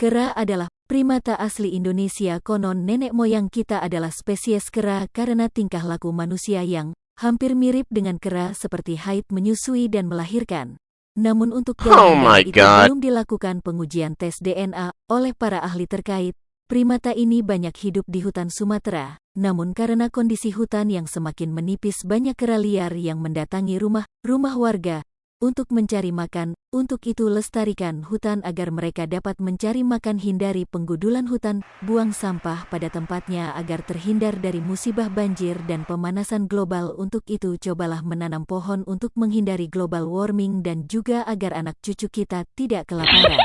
Kera adalah primata asli Indonesia konon nenek moyang kita adalah spesies kera karena tingkah laku manusia yang hampir mirip dengan kera seperti haid menyusui dan melahirkan. Namun untuk Oh my itu God. belum dilakukan pengujian tes DNA oleh para ahli terkait. Primata ini banyak hidup di hutan Sumatera, namun karena kondisi hutan yang semakin menipis banyak kera liar yang mendatangi rumah-rumah warga untuk mencari makan, untuk itu lestarikan hutan agar mereka dapat mencari makan hindari penggudulan hutan, buang sampah pada tempatnya agar terhindar dari musibah banjir dan pemanasan global untuk itu cobalah menanam pohon untuk menghindari global warming dan juga agar anak cucu kita tidak kelaparan.